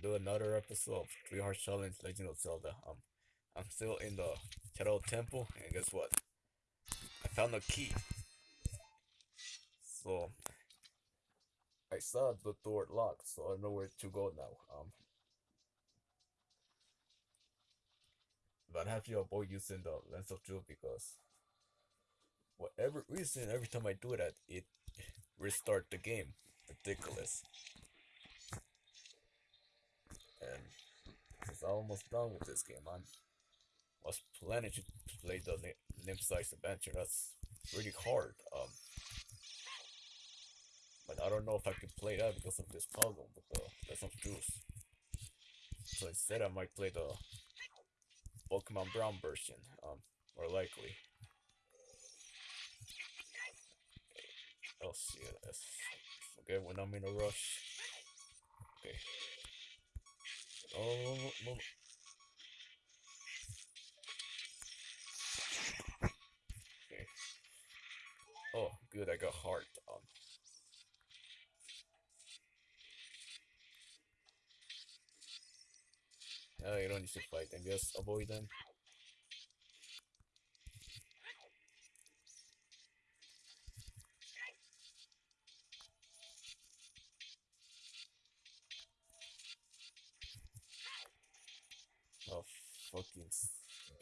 do another episode of Three Heart Challenge Legend of Zelda. Um, I'm still in the Shadow Temple, and guess what? I found a key. So I saw the door locked, so I know where to go now. Um, but I have to avoid using the lens of truth because whatever reason, every time I do that, it restart the game. Ridiculous. And it's almost done with this game. I was planning to play the Limb Size Adventure. That's really hard. Um, but I don't know if I can play that because of this puzzle with the Lens of Truth. So instead, I might play the Pokemon Brown version, um, more likely. I'll see this. Okay, when I'm in a rush. Okay. Oh. Okay. Oh, good, I got heart. Um. Uh, you don't need to fight them, just avoid them.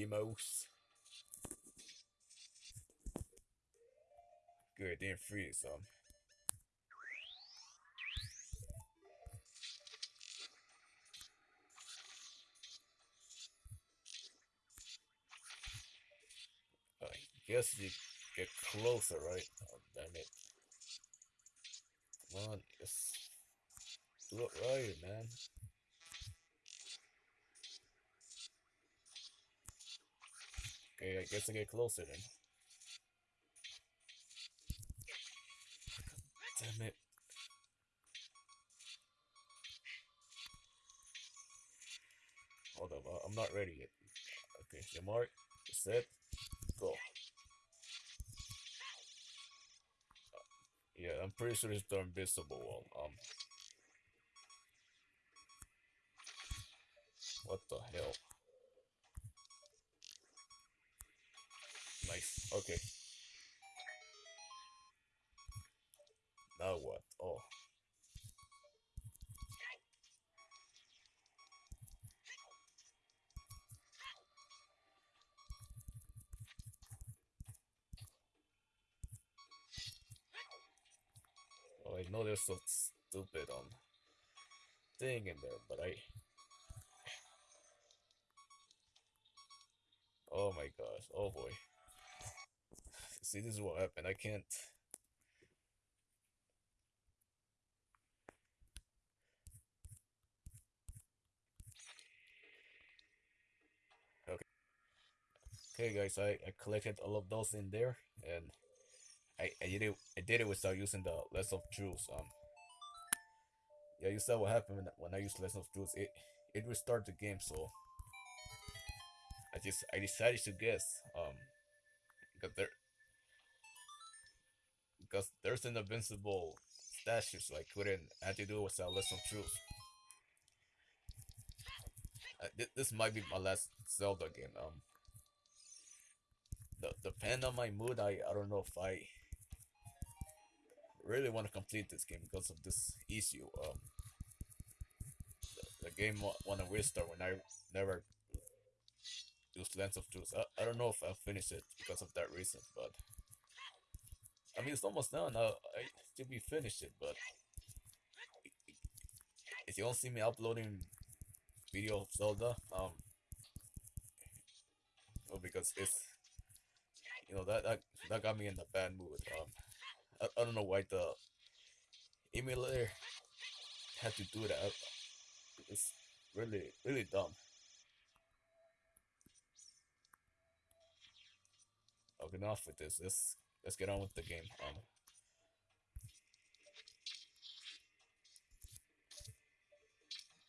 Beamos. Good, didn't freeze, um. I guess you get closer, right? Oh, damn it. Come on, just right, man. Okay, I guess I get closer then. Damn it. Hold up, I'm not ready yet. Okay, your mark, set, go. Yeah, I'm pretty sure it's the invisible wall. Um, what the hell? Nice. Okay. Now what? Oh. Oh, I know there's some stupid um thing in there, but I. Oh my gosh! Oh boy! See, this is what happened. I can't. Okay. Okay, guys, I, I collected all of those in there, and I, I did it. I did it without using the lens of truth. Um. Yeah, you saw what happened when, I used lens of truth. It it restarted the game, so I just I decided to guess. Um, because there because there's an invincible statue, so I couldn't to do it without lens of truth. Uh, th this might be my last Zelda game. Um, the depend on my mood, I I don't know if I really want to complete this game because of this issue. Um, the, the game wa wanna restart when I never use Lens of Truth. I, I don't know if I'll finish it because of that reason, but I mean it's almost done. I I still be finished it, but if you don't see me uploading video of Zelda, um, well because it's you know that that that got me in a bad mood. Um, I, I don't know why the emulator had to do that. It's really really dumb. Okay, enough with this. Let's let's get on with the game. Um,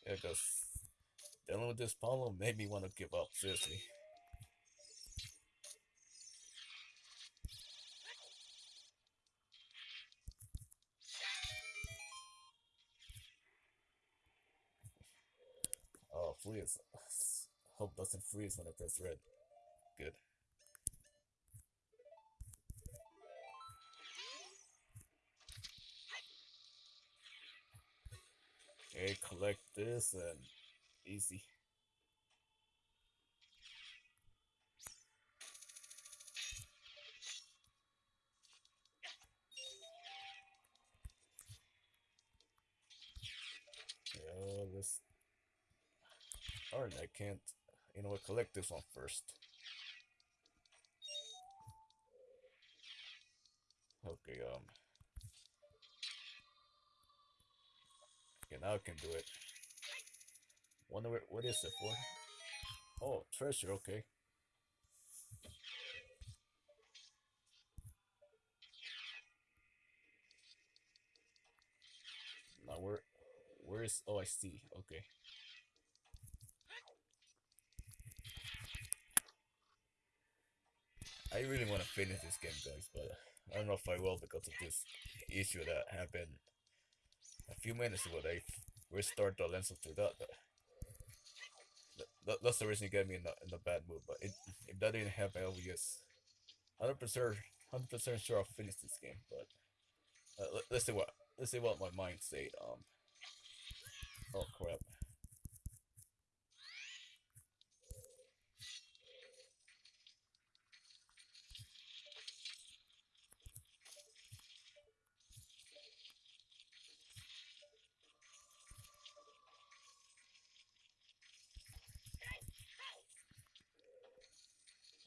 yeah, cause dealing with this problem made me want to give up. Seriously. Oh, it's hope doesn't freeze when I press red. Good. And easy. Yeah, this. Alright, I can't. You know what? Collect this one first. Okay, um. Okay, now I can do it. Wonder what, what is it for? Oh, treasure, okay. Now where, where is, oh I see, okay. I really want to finish this game guys, but I don't know if I will because of this issue that happened a few minutes ago. They restart the lens of that. That. That's the reason you get me in the in the bad mood. But it, if that didn't happen, I would just hundred percent hundred percent sure I'll finish this game. But uh, let, let's see what let's see what my mind said. Um. Oh crap.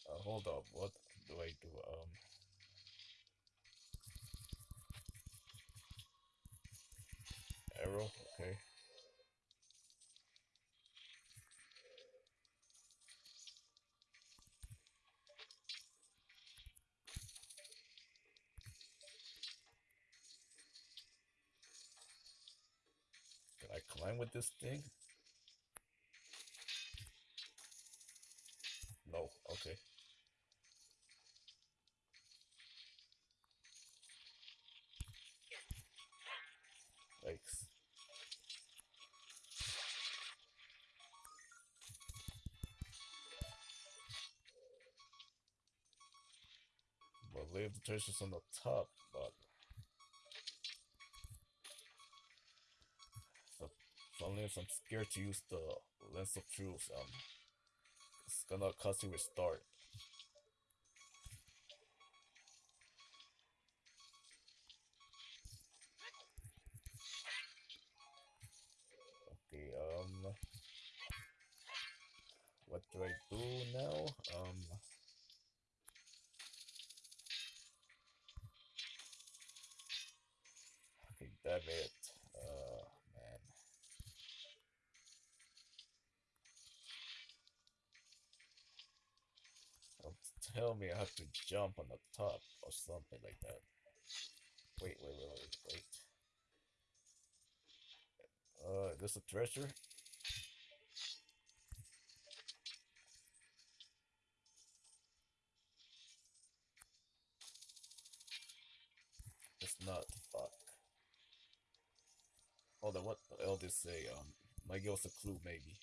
Uh, hold up, what do I do? Um, arrow, okay. Can I climb with this thing? But leave the treasures on the top, but so if I'm scared to use the lens of truth, um it's gonna cause you restart. Tell me I have to jump on the top or something like that. Wait, wait, wait, wait, wait. Uh, is this a treasure? It's not. Fuck. Hold on, what the hell did say? Um, might give us a clue, maybe.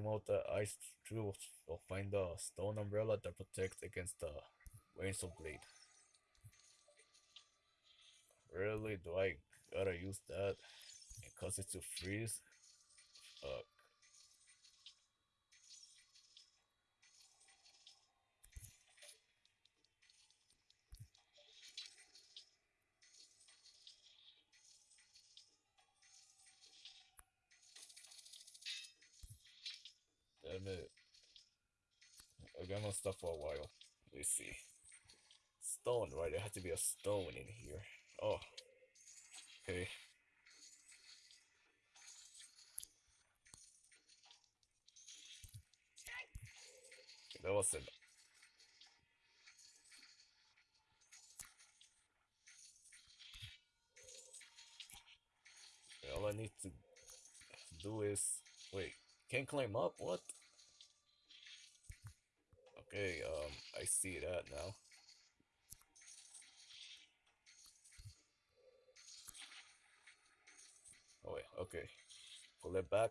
With the ice true will find the stone umbrella that protects against the rains of blade. Really? Do I gotta use that? Cause it to freeze? Fuck. Stuff for a while. Let's see. Stone, right? There has to be a stone in here. Oh. Okay. That wasn't. All I need to do is wait. Can't climb up? What? Okay, um, I see that now. Oh wait, okay. Pull it back.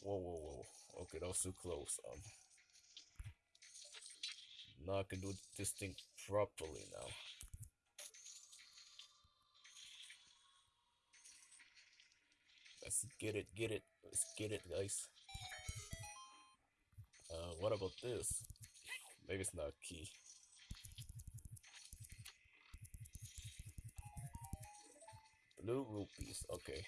Whoa, whoa, whoa. Okay, that was too close. Um, now I can do this thing properly now. Let's get it, get it. Let's get it, guys. Uh, what about this? Maybe it's not a key. Blue rupees, okay.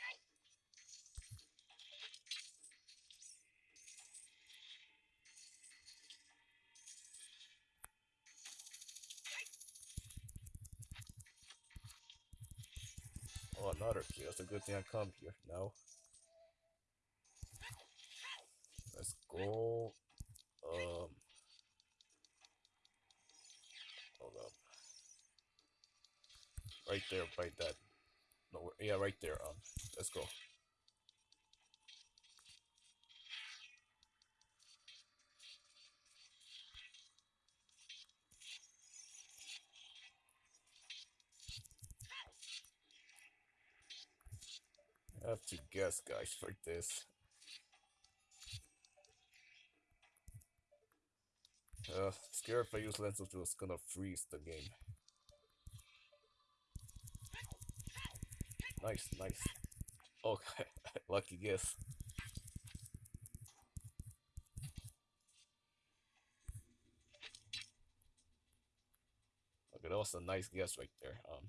Oh, another key. That's a good thing I come here now. Let's go. Um. Hold up. Right there, right that. No, yeah, right there. Um, let's go. Have to guess, guys, for this. Uh, scared if I use Lens of it's gonna freeze the game. Nice, nice. Okay, lucky guess. Okay, that was a nice guess right there. Um,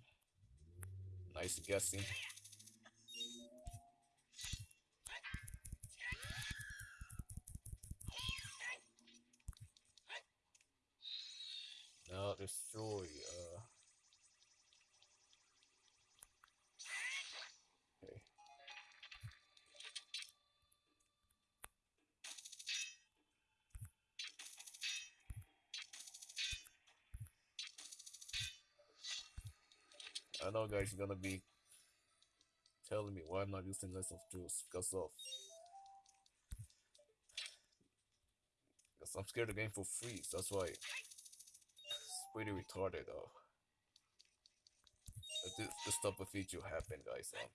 nice guessing. Now destroy. Uh. Okay. I know guys you're gonna be telling me why I'm not using Lens of Truth because of because I'm scared the game will freeze. That's why pretty retarded though. This, this type of feature happen, guys. Um,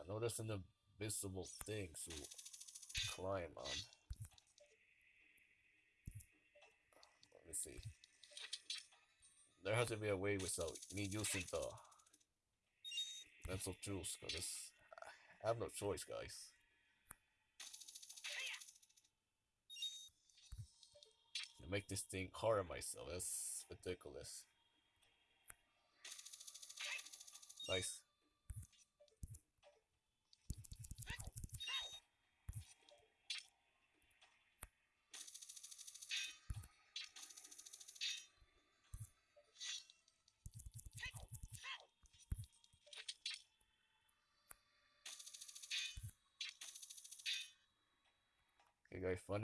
I there's an invisible thing to climb on. Let me see. There has to be a way without me using the mental tools, because I have no choice, guys. To make this thing hard on myself, that's ridiculous. Nice.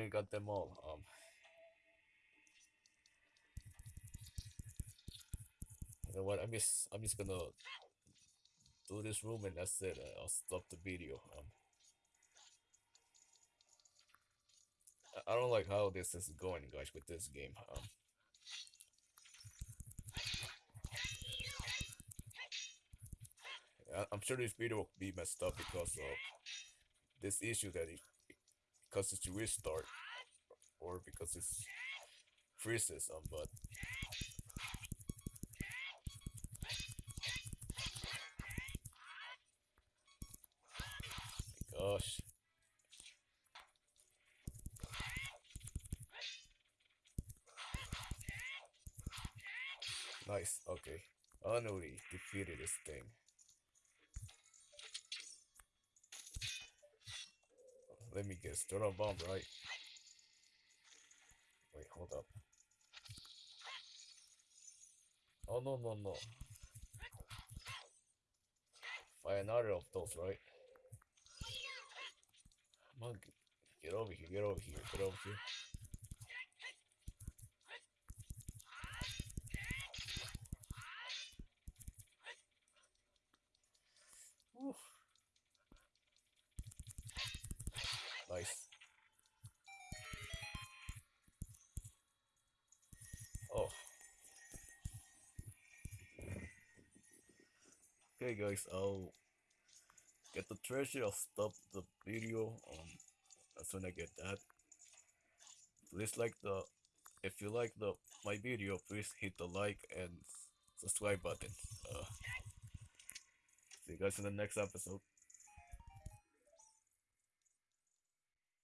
Got them all. Um, you know what? I'm just, I'm just gonna do this room and that's it. I'll stop the video. Um, I- don't like how this is going, guys, with this game. Um, I'm sure this video will be messed up because of this issue that because it's restart or because it's freezes um but gosh. Nice okay. Finally defeated this thing let me guess a bomb right wait hold up oh no no no find another of those, right? Come on, get over here, get over here, get over here. Nice. Okay guys, I'll get the treasure, I'll stop the video um as soon as I get that. Please like the if you like the my video please hit the like and subscribe button. Uh, see you guys in the next episode.